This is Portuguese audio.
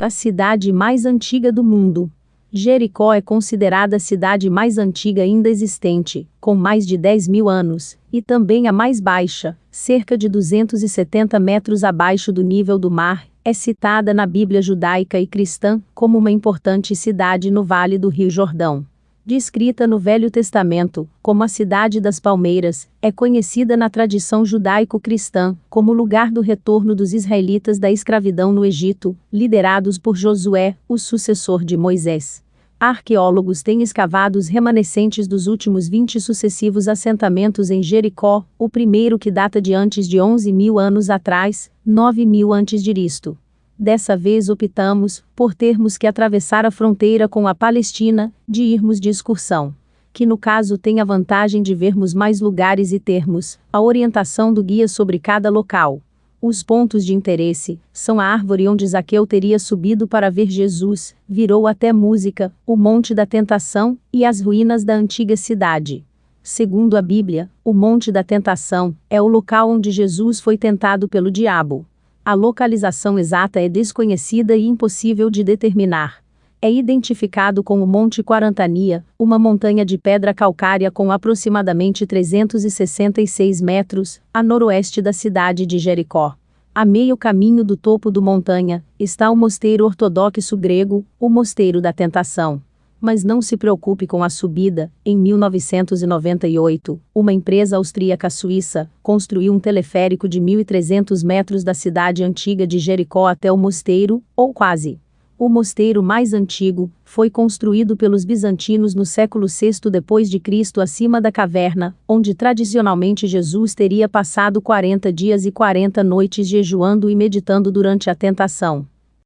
A cidade mais antiga do mundo. Jericó é considerada a cidade mais antiga ainda existente, com mais de 10 mil anos, e também a mais baixa, cerca de 270 metros abaixo do nível do mar, é citada na Bíblia judaica e cristã como uma importante cidade no Vale do Rio Jordão descrita no Velho Testamento como a cidade das palmeiras, é conhecida na tradição judaico-cristã como lugar do retorno dos israelitas da escravidão no Egito, liderados por Josué, o sucessor de Moisés. Arqueólogos têm escavado os remanescentes dos últimos 20 sucessivos assentamentos em Jericó, o primeiro que data de antes de 11 mil anos atrás, 9 mil antes de Cristo. Dessa vez optamos por termos que atravessar a fronteira com a Palestina, de irmos de excursão. Que no caso tem a vantagem de vermos mais lugares e termos a orientação do guia sobre cada local. Os pontos de interesse são a árvore onde Zaqueu teria subido para ver Jesus, virou até música, o Monte da Tentação e as ruínas da antiga cidade. Segundo a Bíblia, o Monte da Tentação é o local onde Jesus foi tentado pelo diabo. A localização exata é desconhecida e impossível de determinar. É identificado com o Monte Quarantania, uma montanha de pedra calcária com aproximadamente 366 metros, a noroeste da cidade de Jericó. A meio caminho do topo do montanha, está o mosteiro ortodoxo grego, o Mosteiro da Tentação. Mas não se preocupe com a subida. Em 1998, uma empresa austríaca suíça construiu um teleférico de 1.300 metros da cidade antiga de Jericó até o mosteiro, ou quase. O mosteiro mais antigo foi construído pelos bizantinos no século VI depois de Cristo acima da caverna, onde tradicionalmente Jesus teria passado 40 dias e 40 noites jejuando e meditando durante a tentação.